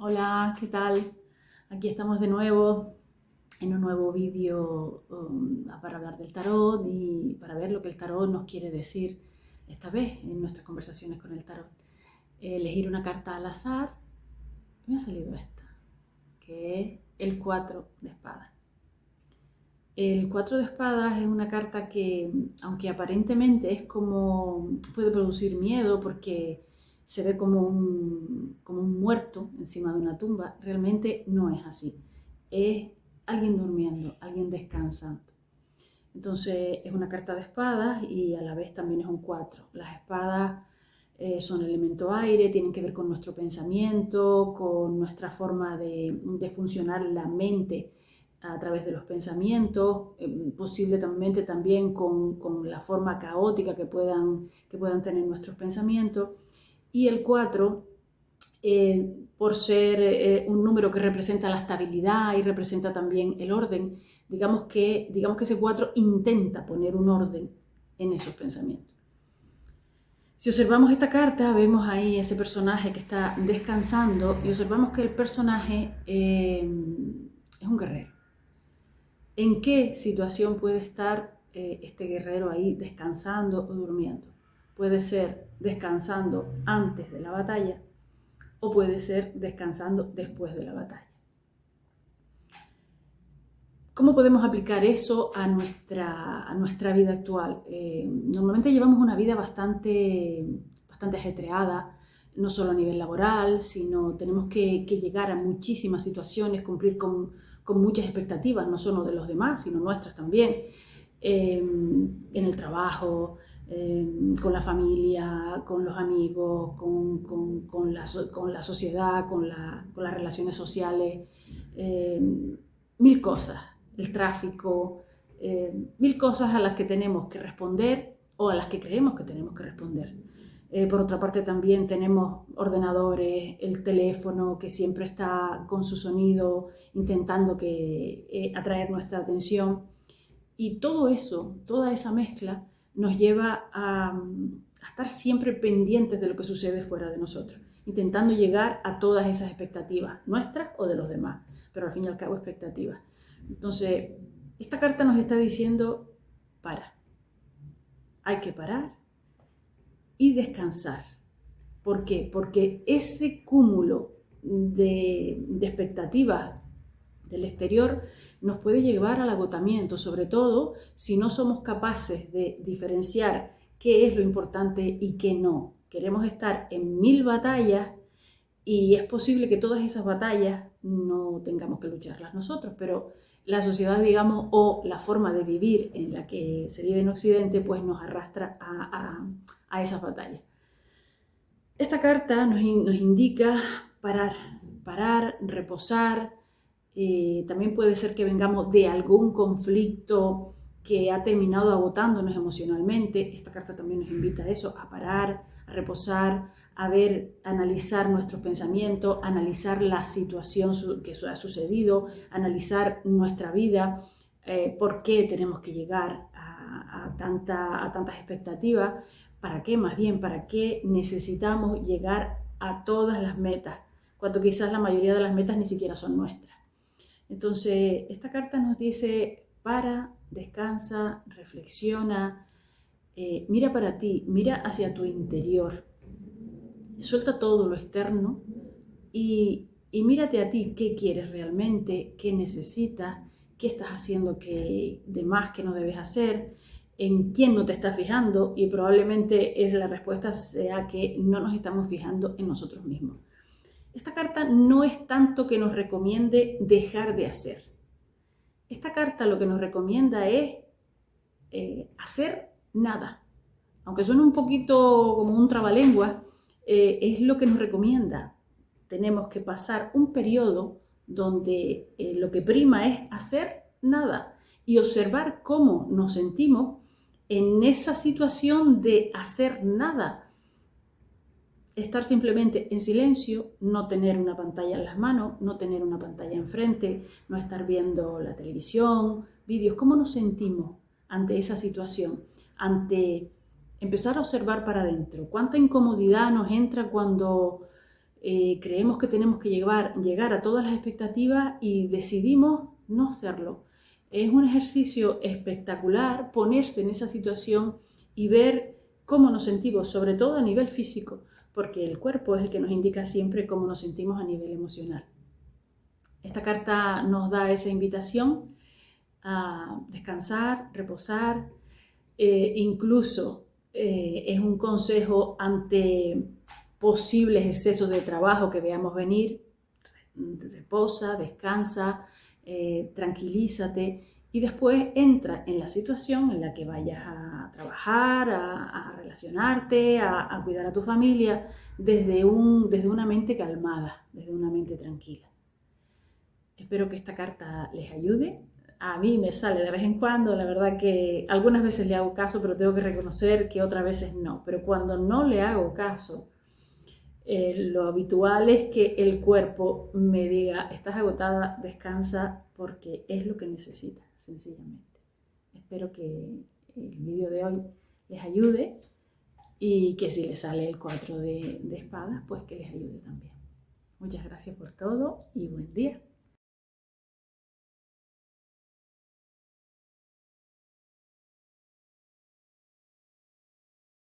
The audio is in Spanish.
Hola, ¿qué tal? Aquí estamos de nuevo en un nuevo vídeo um, para hablar del tarot y para ver lo que el tarot nos quiere decir esta vez en nuestras conversaciones con el tarot. Elegir una carta al azar, me ha salido esta, que es el 4 de espadas. El 4 de espadas es una carta que, aunque aparentemente es como, puede producir miedo porque se ve como un, como un muerto encima de una tumba, realmente no es así. Es alguien durmiendo, alguien descansando. Entonces es una carta de espadas y a la vez también es un 4. Las espadas eh, son elemento aire, tienen que ver con nuestro pensamiento, con nuestra forma de, de funcionar la mente a través de los pensamientos, eh, posiblemente también con, con, la forma caótica que puedan, que puedan tener nuestros pensamientos. Y el 4, eh, por ser eh, un número que representa la estabilidad y representa también el orden, digamos que, digamos que ese 4 intenta poner un orden en esos pensamientos. Si observamos esta carta, vemos ahí ese personaje que está descansando y observamos que el personaje eh, es un guerrero. ¿En qué situación puede estar este guerrero ahí descansando o durmiendo? Puede ser descansando antes de la batalla o puede ser descansando después de la batalla. ¿Cómo podemos aplicar eso a nuestra, a nuestra vida actual? Eh, normalmente llevamos una vida bastante, bastante ajetreada, no solo a nivel laboral, sino tenemos que, llegar a muchísimas situaciones, cumplir con, con, muchas expectativas, no solo de los demás, sino nuestras también, eh, en el trabajo, Em, con la familia, con los amigos, con, con, con, la, con la, sociedad, con, la, las relaciones sociales, em, mil cosas, el tráfico, em, mil cosas a las que tenemos que responder o a las que creemos que tenemos que responder. Eh, por otra parte también tenemos ordenadores, el teléfono que siempre está con su sonido intentando que, eh, atraer nuestra atención. Y todo eso, toda esa mezcla, nos lleva a, estar siempre pendientes de lo que sucede fuera de nosotros, intentando llegar a todas esas expectativas, nuestras o de los demás, pero al fin y al cabo expectativas. Entonces, esta carta nos está diciendo, para, hay que parar y descansar. ¿Por qué? Porque ese cúmulo de, de expectativas del exterior nos puede llevar al agotamiento, sobre todo si no somos capaces de diferenciar qué es lo importante y qué no. Queremos estar en mil batallas y es posible que todas esas batallas no tengamos que lucharlas nosotros, pero la sociedad, digamos, o la forma de vivir en la que se vive en Occidente, pues nos arrastra a, a, esas batallas. Esta carta nos, nos indica parar, parar, reposar, eh, también puede ser que vengamos de algún conflicto que ha terminado agotándonos emocionalmente. Esta carta también nos invita a eso, a parar, a reposar, a ver, analizar nuestros pensamientos, analizar la situación que ha sucedido, analizar nuestra vida, eh, por qué tenemos que llegar a, a tantas expectativas, para qué más bien, para qué necesitamos llegar a todas las metas, cuando quizás la mayoría de las metas ni siquiera son nuestras. Entonces, esta carta nos dice, para, descansa, reflexiona, eh, mira para ti, mira hacia tu interior, suelta todo lo externo y, y mírate a ti, qué quieres realmente, qué necesitas, qué estás haciendo que, de más que no debes hacer, en quién no te estás fijando y probablemente es la respuesta sea que no nos estamos fijando en nosotros mismos. Esta carta no es tanto que nos recomiende dejar de hacer. Esta carta lo que nos recomienda es eh, hacer nada. Aunque suene un poquito como un trabalengua, eh, es lo que nos recomienda. Tenemos que pasar un periodo donde eh, lo que prima es hacer nada y observar cómo nos sentimos en esa situación de hacer nada estar simplemente en silencio, no tener una pantalla en las manos, no tener una pantalla enfrente, no estar viendo la televisión, vídeos. ¿Cómo nos sentimos ante esa situación? Ante empezar a observar para adentro. ¿Cuánta incomodidad nos entra cuando eh, creemos que tenemos que llegar, llegar a todas las expectativas y decidimos no hacerlo. Es un ejercicio espectacular ponerse en esa situación y ver cómo nos sentimos, sobre todo a nivel físico, porque el cuerpo es el que nos indica siempre cómo nos sentimos a nivel emocional. Esta carta nos da esa invitación a descansar, reposar, eh, incluso eh, es un consejo ante posibles excesos de trabajo que veamos venir. Reposa, descansa, eh, tranquilízate y después entra en la situación en la que vayas a trabajar, a, relacionarte, a, a, cuidar a tu familia desde, un, desde una mente calmada, desde una mente tranquila. Espero que esta carta les ayude. A mí me sale de vez en cuando, la verdad que algunas veces le hago caso, pero tengo que reconocer que otras veces no. Pero cuando no le hago caso, eh, lo habitual es que el cuerpo me diga, estás agotada, descansa, porque es lo que necesitas, sencillamente. Espero que el vídeo de hoy les ayude y que si les sale el 4 de, de espadas, pues que les ayude también. Muchas gracias por todo y buen día.